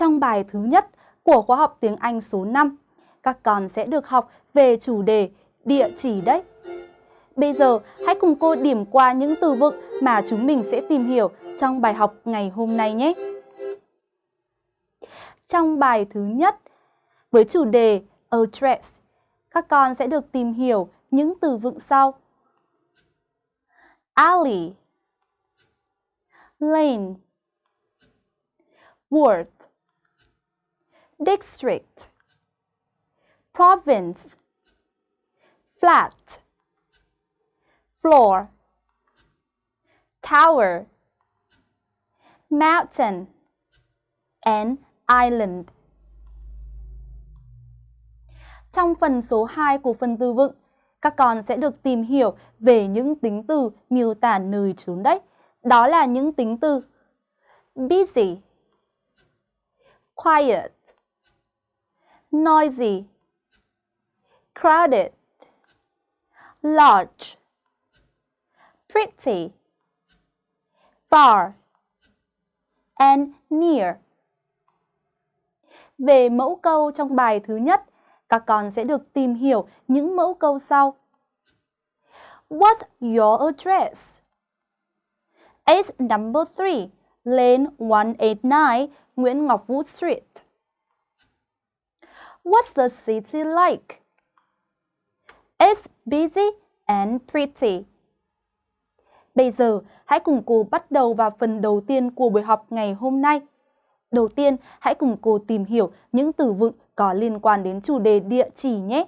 Trong bài thứ nhất của khóa học tiếng Anh số 5, các con sẽ được học về chủ đề địa chỉ đấy. Bây giờ, hãy cùng cô điểm qua những từ vựng mà chúng mình sẽ tìm hiểu trong bài học ngày hôm nay nhé. Trong bài thứ nhất, với chủ đề address, các con sẽ được tìm hiểu những từ vựng sau. Alley Lane Ward District Province Flat Floor Tower Mountain and Island Trong phần số 2 của phần từ vựng, các con sẽ được tìm hiểu về những tính từ miêu tả nơi trốn đấy. Đó là những tính từ busy, quiet, noisy, crowded, large, pretty, far, and near. Về mẫu câu trong bài thứ nhất, các con sẽ được tìm hiểu những mẫu câu sau. What's your address? It's number 3, Lane 189, Nguyễn Ngọc Vũ Street. What's the city like? It's busy and pretty. Bây giờ, hãy cùng cô bắt đầu vào phần đầu tiên của buổi học ngày hôm nay. Đầu tiên, hãy cùng cô tìm hiểu những từ vựng có liên quan đến chủ đề địa chỉ nhé.